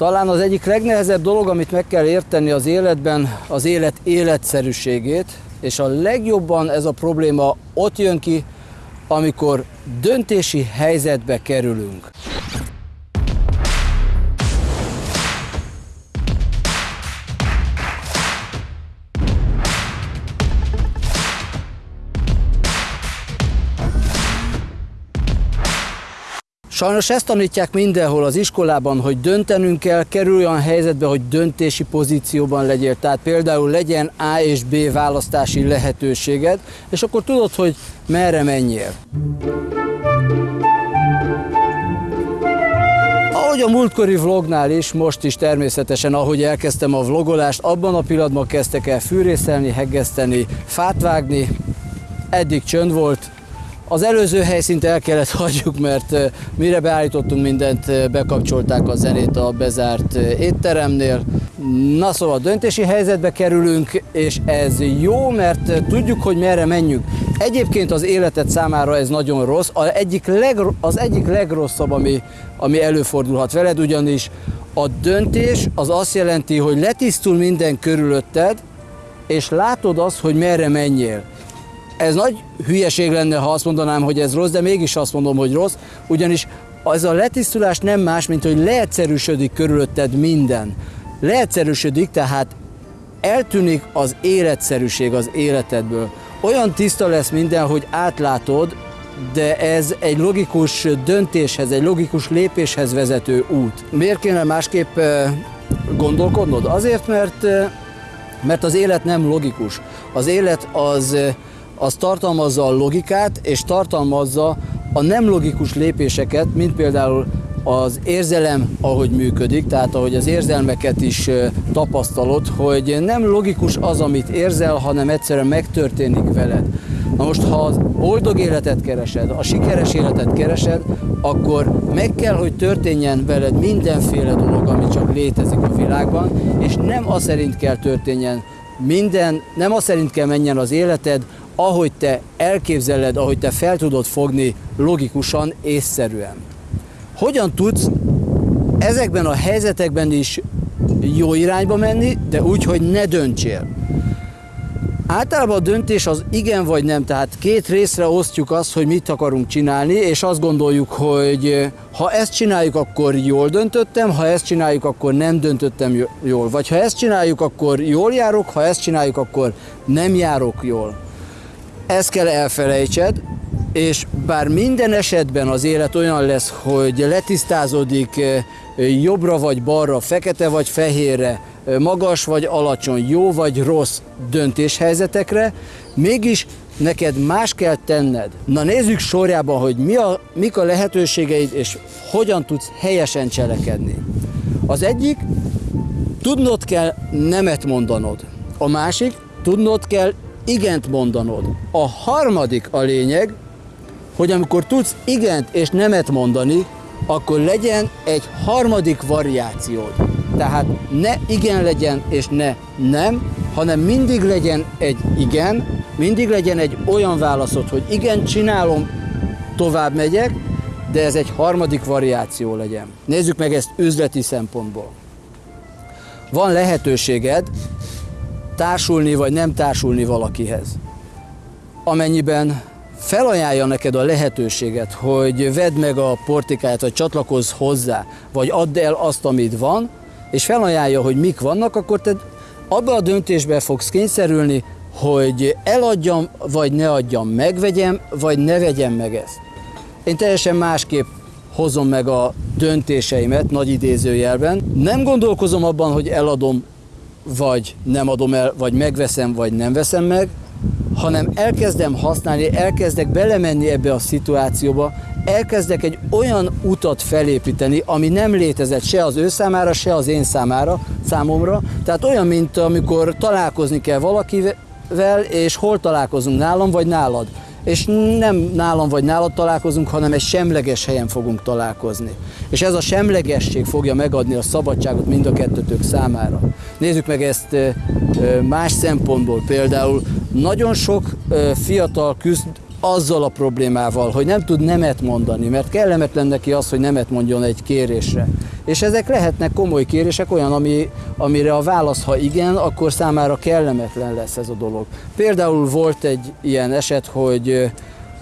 Talán az egyik legnehezebb dolog, amit meg kell érteni az életben, az élet életszerűségét, és a legjobban ez a probléma ott jön ki, amikor döntési helyzetbe kerülünk. Sajnos ezt tanítják mindenhol az iskolában, hogy döntenünk kell, kerülj olyan helyzetbe, hogy döntési pozícióban legyél. Tehát például legyen A és B választási lehetőséged, és akkor tudod, hogy merre menjél. Ahogy a múltkori vlognál is, most is természetesen, ahogy elkezdtem a vlogolást, abban a pillanatban kezdtek el fűrészelni, heggeszteni, fát vágni, eddig csönd volt, az előző helyszínt el kellett hagyjuk, mert mire beállítottunk mindent, bekapcsolták a zenét a bezárt étteremnél. Na szóval döntési helyzetbe kerülünk, és ez jó, mert tudjuk, hogy merre menjünk. Egyébként az életed számára ez nagyon rossz, az egyik, leg, az egyik legrosszabb, ami, ami előfordulhat veled, ugyanis a döntés az azt jelenti, hogy letisztul minden körülötted, és látod azt, hogy merre menjél. Ez nagy hülyeség lenne, ha azt mondanám, hogy ez rossz, de mégis azt mondom, hogy rossz, ugyanis az a letisztulás nem más, mint hogy leegyszerűsödik körülötted minden. Leegyszerűsödik, tehát eltűnik az életszerűség az életedből. Olyan tiszta lesz minden, hogy átlátod, de ez egy logikus döntéshez, egy logikus lépéshez vezető út. Miért kéne másképp gondolkodnod? Azért, mert, mert az élet nem logikus. Az élet az az tartalmazza a logikát, és tartalmazza a nem logikus lépéseket, mint például az érzelem, ahogy működik, tehát ahogy az érzelmeket is tapasztalod, hogy nem logikus az, amit érzel, hanem egyszerűen megtörténik veled. Na most, ha az boldog életet keresed, a sikeres életet keresed, akkor meg kell, hogy történjen veled mindenféle dolog, ami csak létezik a világban, és nem az szerint kell történjen minden, nem az szerint kell menjen az életed, ahogy te elképzeled, ahogy te fel tudod fogni logikusan, észszerűen. Hogyan tudsz ezekben a helyzetekben is jó irányba menni, de úgy, hogy ne döntsél. Általában a döntés az igen vagy nem, tehát két részre osztjuk azt, hogy mit akarunk csinálni, és azt gondoljuk, hogy ha ezt csináljuk, akkor jól döntöttem, ha ezt csináljuk, akkor nem döntöttem jól. Vagy ha ezt csináljuk, akkor jól járok, ha ezt csináljuk, akkor nem járok jól. Ezt kell elfelejtsed, és bár minden esetben az élet olyan lesz, hogy letisztázódik jobbra vagy balra, fekete vagy fehérre, eh, magas vagy alacsony, jó vagy rossz döntéshelyzetekre, mégis neked más kell tenned. Na nézzük sorjában, hogy mi a, mik a lehetőségeid, és hogyan tudsz helyesen cselekedni. Az egyik, tudnod kell nemet mondanod. A másik, tudnod kell igent mondanod. A harmadik a lényeg, hogy amikor tudsz igent és nemet mondani, akkor legyen egy harmadik variációd. Tehát ne igen legyen és ne nem, hanem mindig legyen egy igen, mindig legyen egy olyan válaszod, hogy igen, csinálom, tovább megyek, de ez egy harmadik variáció legyen. Nézzük meg ezt üzleti szempontból. Van lehetőséged társulni vagy nem társulni valakihez. Amennyiben felajánlja neked a lehetőséget, hogy vedd meg a portikáját, vagy csatlakozz hozzá, vagy add el azt, amit van, és felajánlja, hogy mik vannak, akkor te abba a döntésbe fogsz kényszerülni, hogy eladjam, vagy ne adjam, megvegyem, vagy ne vegyem meg ezt. Én teljesen másképp hozom meg a döntéseimet, nagy idézőjelben. Nem gondolkozom abban, hogy eladom vagy nem adom el, vagy megveszem, vagy nem veszem meg, hanem elkezdem használni, elkezdek belemenni ebbe a szituációba, elkezdek egy olyan utat felépíteni, ami nem létezett se az ő számára, se az én számára, számomra. Tehát olyan, mint amikor találkozni kell valakivel, és hol találkozunk, nálam vagy nálad és nem nálam vagy nálad találkozunk, hanem egy semleges helyen fogunk találkozni. És ez a semlegesség fogja megadni a szabadságot mind a kettőtök számára. Nézzük meg ezt más szempontból. Például nagyon sok fiatal küzd azzal a problémával, hogy nem tud nemet mondani, mert kellemetlen neki az, hogy nemet mondjon egy kérésre. És ezek lehetnek komoly kérések, olyan, ami, amire a válasz, ha igen, akkor számára kellemetlen lesz ez a dolog. Például volt egy ilyen eset, hogy,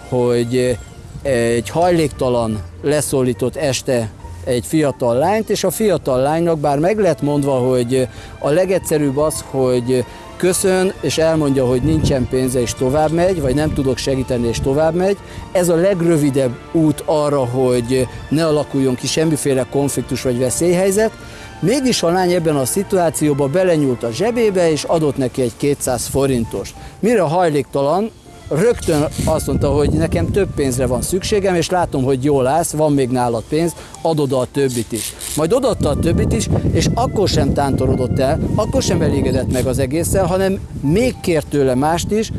hogy egy hajléktalan leszólított este egy fiatal lányt, és a fiatal lánynak bár meg lett mondva, hogy a legegyszerűbb az, hogy köszön, és elmondja, hogy nincsen pénze, és tovább megy, vagy nem tudok segíteni, és tovább megy. Ez a legrövidebb út arra, hogy ne alakuljon ki semmiféle konfliktus vagy veszélyhelyzet. Mégis a lány ebben a szituációban belenyúlt a zsebébe, és adott neki egy 200 forintost. Mire hajléktalan rögtön azt mondta, hogy nekem több pénzre van szükségem, és látom, hogy jól állsz, van még nálad pénz, adod a többit is. Majd odaadta a többit is, és akkor sem tántorodott el, akkor sem elégedett meg az egésszel, hanem még kért tőle mást is,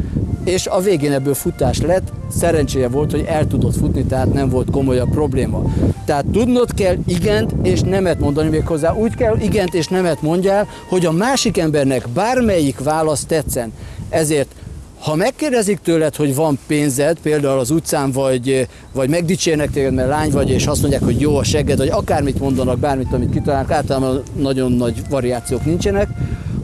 és a végén ebből futás lett, szerencséje volt, hogy el tudott futni, tehát nem volt komolyabb probléma. Tehát tudnod kell igent és nemet mondani még hozzá. Úgy kell igent és nemet mondjál, hogy a másik embernek bármelyik válasz tetszen. Ezért ha megkérdezik tőled, hogy van pénzed, például az utcán, vagy, vagy megdicsérnek téged, mert lány vagy, és azt mondják, hogy jó a segged, vagy akármit mondanak, bármit, amit kitalálnak, általában nagyon nagy variációk nincsenek,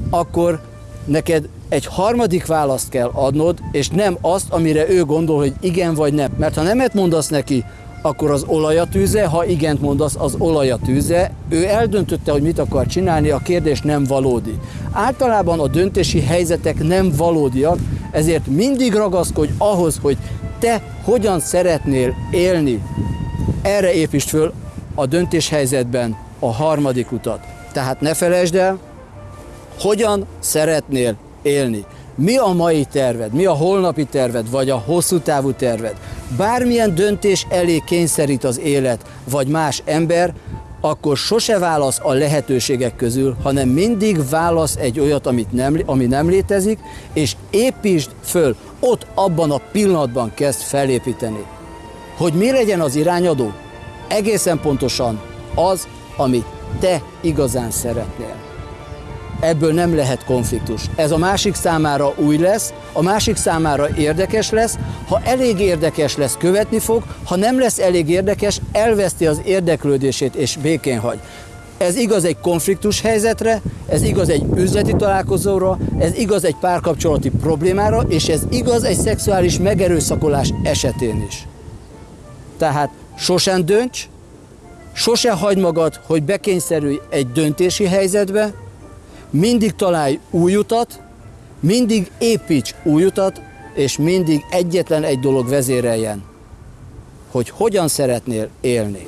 akkor neked egy harmadik választ kell adnod, és nem azt, amire ő gondol, hogy igen vagy nem. Mert ha nemet mondasz neki, akkor az olajat tűze, ha igent mondasz, az olajat tűze. Ő eldöntötte, hogy mit akar csinálni, a kérdés nem valódi. Általában a döntési helyzetek nem valódiak, ezért mindig ragaszkodj ahhoz, hogy te hogyan szeretnél élni. Erre építsd föl a döntéshelyzetben a harmadik utat. Tehát ne felejtsd el, hogyan szeretnél élni. Mi a mai terved, mi a holnapi terved, vagy a hosszú távú terved? Bármilyen döntés elé kényszerít az élet, vagy más ember, akkor sose válasz a lehetőségek közül, hanem mindig válasz egy olyat, amit nem, ami nem létezik, és építsd föl, ott abban a pillanatban kezd felépíteni. Hogy mi legyen az irányadó? Egészen pontosan az, amit te igazán szeretnél ebből nem lehet konfliktus. Ez a másik számára új lesz, a másik számára érdekes lesz, ha elég érdekes lesz, követni fog, ha nem lesz elég érdekes, elveszti az érdeklődését és békén hagy. Ez igaz egy konfliktus helyzetre, ez igaz egy üzleti találkozóra, ez igaz egy párkapcsolati problémára, és ez igaz egy szexuális megerőszakolás esetén is. Tehát sosem dönts, sose hagyd magad, hogy bekényszerülj egy döntési helyzetbe, mindig találj új utat, mindig építs új utat, és mindig egyetlen egy dolog vezéreljen, hogy hogyan szeretnél élni.